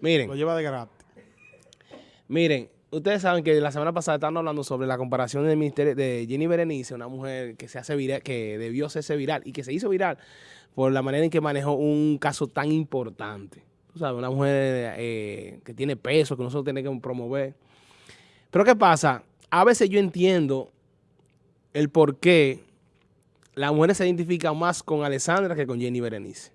Miren. Lo lleva de gratis. Miren, ustedes saben que la semana pasada estaban hablando sobre la comparación del ministerio de Jenny Berenice, una mujer que se hace viral, que debió hacerse viral y que se hizo viral por la manera en que manejó un caso tan importante. Tú sabes, una mujer eh, que tiene peso, que nosotros tenemos que promover. Pero ¿qué pasa? A veces yo entiendo el por qué las mujeres se identifican más con Alessandra que con Jenny Berenice.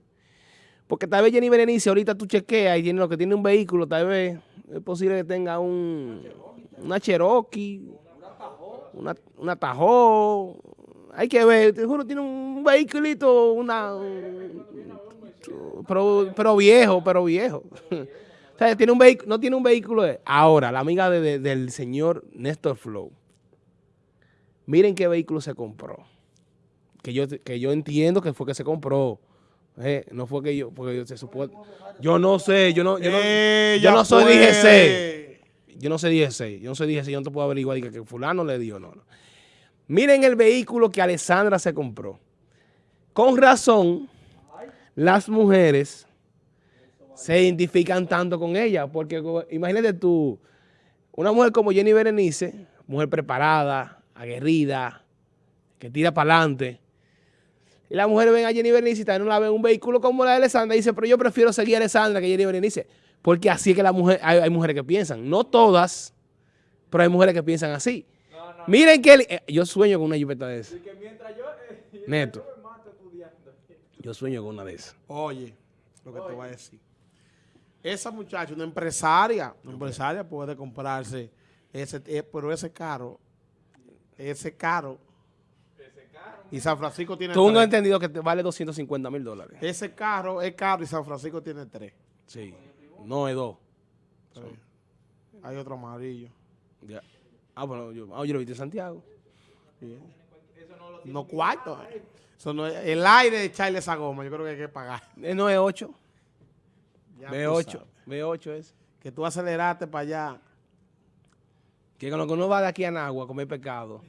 Porque tal vez Jenny Berenice, ahorita tú chequeas y tiene lo que tiene un vehículo, tal vez es posible que tenga un, una Cherokee, una, una Tahoe. Hay que ver, te juro, tiene un vehículito, una, pero, viejo, pero viejo. O sea, tiene un no tiene un vehículo. Ahora, la amiga de, de, del señor Néstor Flow. Miren qué vehículo se compró. Que yo, que yo entiendo que fue que se compró. Eh, no fue que yo, porque yo se supone. Yo no sé, yo no, yo no, yo no soy DGC. Yo no sé DGC, yo no soy DGC, yo no te puedo averiguar que, que fulano le dio, no, no. Miren el vehículo que Alessandra se compró. Con razón, las mujeres se identifican tanto con ella, porque imagínate tú, una mujer como Jenny Berenice, mujer preparada, aguerrida, que tira para adelante, y la mujer ven a Jenny Berenice y también no la ven un vehículo como la de Alessandra y dice, pero yo prefiero seguir a Alessandra que Jenny Berenice, porque así es que la mujer, hay, hay, mujeres que piensan, no todas, pero hay mujeres que piensan así. No, no. Miren que él, eh, yo sueño con una jipeta de esa. Yo, eh, Neto. Yo sueño con una de esas. Oye, lo que Oye. te voy a decir esa muchacha, una empresaria, una empresaria puede comprarse ese, eh, pero ese caro, ese caro. Y San Francisco tiene Tú no has entendido que te vale 250 mil dólares. Ese carro es caro y San Francisco tiene tres. Sí, no es dos. Sí. Hay otro amarillo. Ya. Ah, bueno, yo, ah, yo lo vi en Santiago. Bien. No, no cuarto. Eso no es, el aire de echarle esa goma, yo creo que hay que pagar. Eh, no es 8. Ya B8, B8 es. Que tú aceleraste para allá. Que con lo que uno va de aquí a Nagua a comer pescado.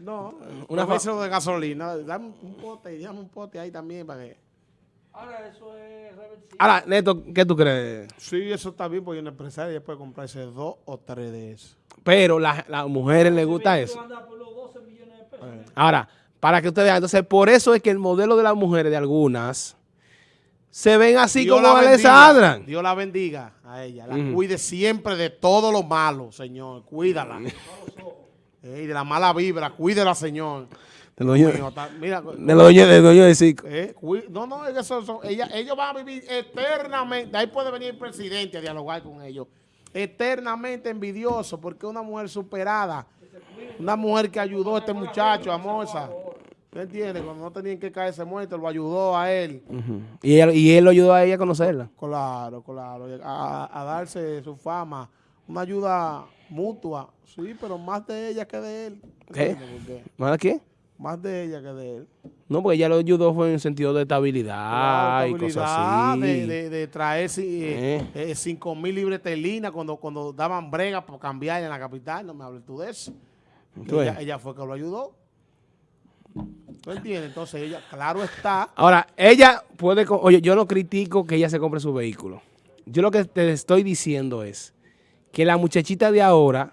No, una vez de gasolina. Dame un pote, dame un pote ahí también para que... Ahora, eso es reversible. Ahora, Neto, ¿qué tú crees? Sí, eso está bien, porque una empresaria puede comprarse dos o tres de esos. Pero a las la mujeres les gusta eso. Por los 12 millones de pesos. Eh. Ahora, para que ustedes vean, entonces, por eso es que el modelo de las mujeres de algunas se ven así Dios como Alessandra. Dios la bendiga a ella. La mm. cuide siempre de todo lo malo, Señor. Cuídala. Ey, de la mala vibra, cuídela, Señor. De lo dueño, mira, de de de Cico. Eh, no, no, eso, eso, ella, ellos van a vivir eternamente. Ahí puede venir el presidente a dialogar con ellos. Eternamente envidioso, porque una mujer superada, una mujer que ayudó a este muchacho, a Moza. ¿Me entiendes? Cuando no tenían que caerse muerto, lo ayudó a él. Uh -huh. ¿Y él. Y él lo ayudó a ella a conocerla. Claro, claro. A, a, darse su fama. Una ayuda mutua. Sí, pero más de ella que de él. ¿Qué? ¿Más de qué? Más de ella que de él. No, porque ella lo ayudó fue en el sentido de estabilidad, claro, estabilidad y cosas así. De, de, de traer eh. 5 eh, mil libres terlinas cuando, cuando daban brega por cambiar en la capital. No me hables tú de eso. Ella, ella fue que lo ayudó. ¿Tú entiendes? Entonces ella, claro está. Ahora, ella puede, oye, yo no critico que ella se compre su vehículo. Yo lo que te estoy diciendo es que la muchachita de ahora,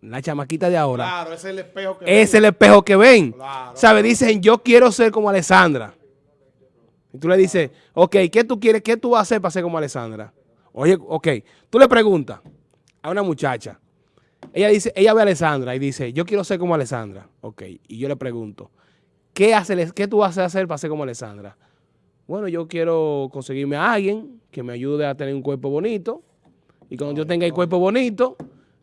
la chamaquita de ahora, claro, es el espejo que es ven. el espejo que ven. Claro. Claro. Dicen, yo quiero ser como Alessandra. Y tú le dices, ok, ¿qué tú quieres? ¿Qué tú vas a hacer para ser como Alessandra? Oye, ok, tú le preguntas a una muchacha, ella dice, ella ve a Alessandra y dice, yo quiero ser como Alessandra. Ok, y yo le pregunto, ¿qué, hace, qué tú vas a hacer para ser como Alessandra? Bueno, yo quiero conseguirme a alguien que me ayude a tener un cuerpo bonito. Y cuando yo tenga el cuerpo bonito,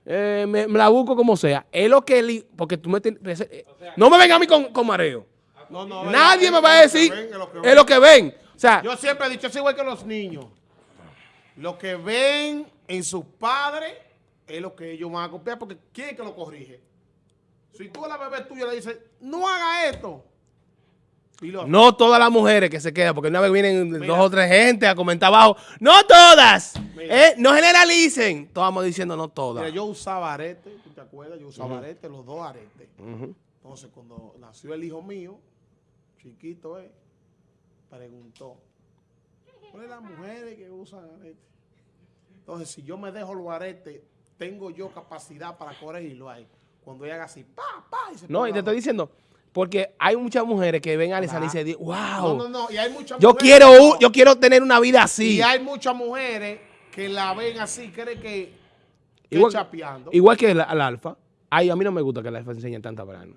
eh, me, me, la busco como sea. Es lo que él, porque tú me eh, o sea, no me venga a mí con, con mareo. No, no, Nadie me va a decir, es lo que ven. Es lo que ven. O sea, yo siempre he dicho, es igual que los niños. Lo que ven en sus padres es lo que ellos van a copiar, porque ¿quién es que lo corrige? Si tú a la bebé tuya le dices, no haga esto. Lo... No todas las mujeres que se quedan, porque una vez vienen Mira. dos o tres gente a comentar abajo. ¡No todas! Eh, no generalicen. Estábamos diciendo no todas. Mira, yo usaba arete, ¿tú te acuerdas? Yo usaba uh -huh. arete, los dos aretes. Uh -huh. Entonces, cuando nació el hijo mío, chiquito, eh, preguntó, ¿cuáles las mujeres que usan arete? Entonces, si yo me dejo los aretes, tengo yo capacidad para corregirlo ahí. Cuando ella haga así, pa, pa, y se No, y te estoy diciendo, porque hay muchas mujeres que ven a Alessandra y Claro. dicen, wow, No, no, no, y hay muchas yo mujeres quiero, que no. yo quiero tener una vida así. Y hay muchas mujeres que la ven así, creen que, que Igual- chapeando. Igual que el, el alfa. Ay, a mí no me gusta que el alfa enseñe tanta brana.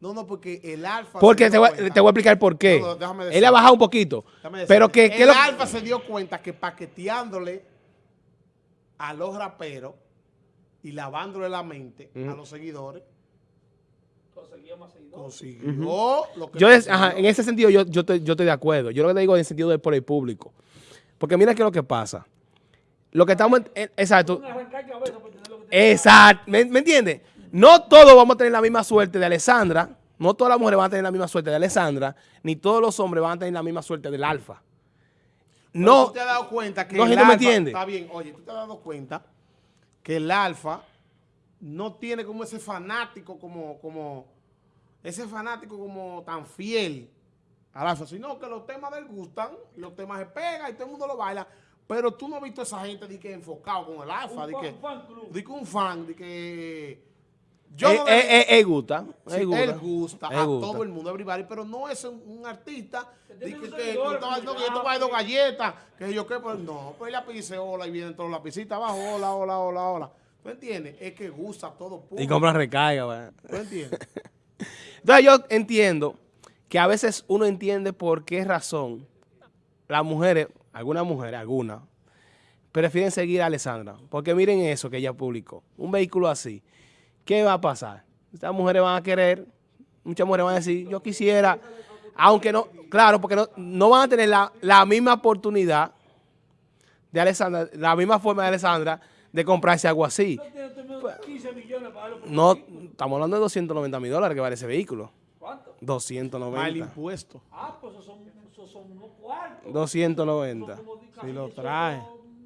No, no, porque el alfa. Porque se te voy, cuenta- te voy a explicar por qué. No, no, déjame Él ha bajado un poquito. Pero que, que el lo- alfa se dio cuenta que paqueteándole a los raperos y lavándole la mente a los seguidores, Conseguía más seguidores. consiguió lo que Yo es- consiguió. ajá, en ese sentido yo, yo, te- yo estoy de acuerdo. Yo lo que te digo es en el sentido de por el público. Porque mira qué es lo que pasa. Lo que estamos... en- en- exacto. Exacto. ¿Me, me entiendes? No todos vamos a tener la misma suerte de Alessandra. No todas las mujeres van a tener la misma suerte de Alessandra. Ni todos los hombres van a tener la misma suerte del alfa. Pero No. tú te has dado cuenta que no, el me entiende. está bien, oye, tú te has dado cuenta que el alfa no tiene como ese fanático como, como, ese fanático como tan fiel al alfa, sino que los temas de él gustan, y los temas se pegan y todo el mundo lo baila, pero tú no has visto a esa gente de que enfocado con el alfa, de que, un fan club. de que un fan, de que yo Eh, no eh, eh, eh, gusta. Sí, eh, gusta. él gusta Eh, a gusta. todo el mundo, everybody, pero no es un, un artista de que, te voy a dar dos galletas, que yo qué, pues no, pues ella dice hola y vienen todos los lapicitos abajo, hola, hola, hola, hola. ¿Tú entiendes? Es que gusta todo Y público. compra recarga. ¿verdad? ¿Tú entiendes? Entonces yo entiendo que a veces uno entiende por qué razón las mujeres, algunas mujeres, algunas, prefieren seguir a Alessandra. Porque miren eso que ella publicó. Un vehículo así. ¿Qué va a pasar? Estas mujeres van a querer, muchas mujeres van a decir, yo quisiera, aunque no, claro, porque no, no van a tener la, la misma oportunidad de Alessandra, la misma forma de Alessandra de comprarse algo así. No tiene usted menos 15 millones para darlo por No, estamos hablando de 290 mil dólares que vale ese vehículo. ¿Cuánto? Mal 290. impuesto. Ah, pues esos son, unos cuartos. 290. Son como di- Si lo 18 trae.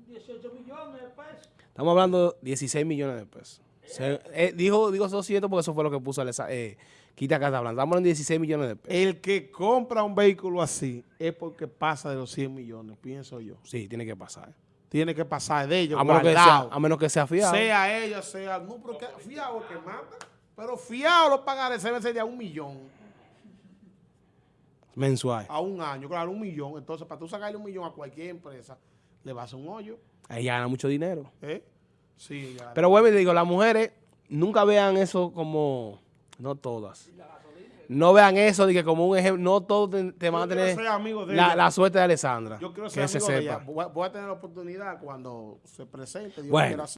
18 millones de pesos. Estamos hablando de 16 millones de pesos. Se- eh, dijo, digo 200 porque eso fue lo que puso Alesa- eh, Quita Casablanca. Estamos hablando de 16 millones de pesos. El que compra un vehículo así es porque pasa de los 100 millones, pienso yo. Sí, tiene que pasar. Tiene que pasar de ellos, A menos, que sea, a menos que sea fiado. Sea ella, sea. No, pero que, fiado que mata. Pero fiado los pagarés se ser de a un millón mensual. a un año. Claro, un millón. Entonces, para tú sacarle un millón a cualquier empresa, le vas a un hoyo. Ahí gana mucho dinero. ¿eh? Sí. Pero vuelvo y digo, las mujeres nunca vean eso como... No todas. No vean eso de que como un ejemplo, no todos te, te van a tener la, la suerte de Alessandra. Yo quiero que ser se amigo de sepa. ella. Voy a, tener la oportunidad cuando se presente. Bueno.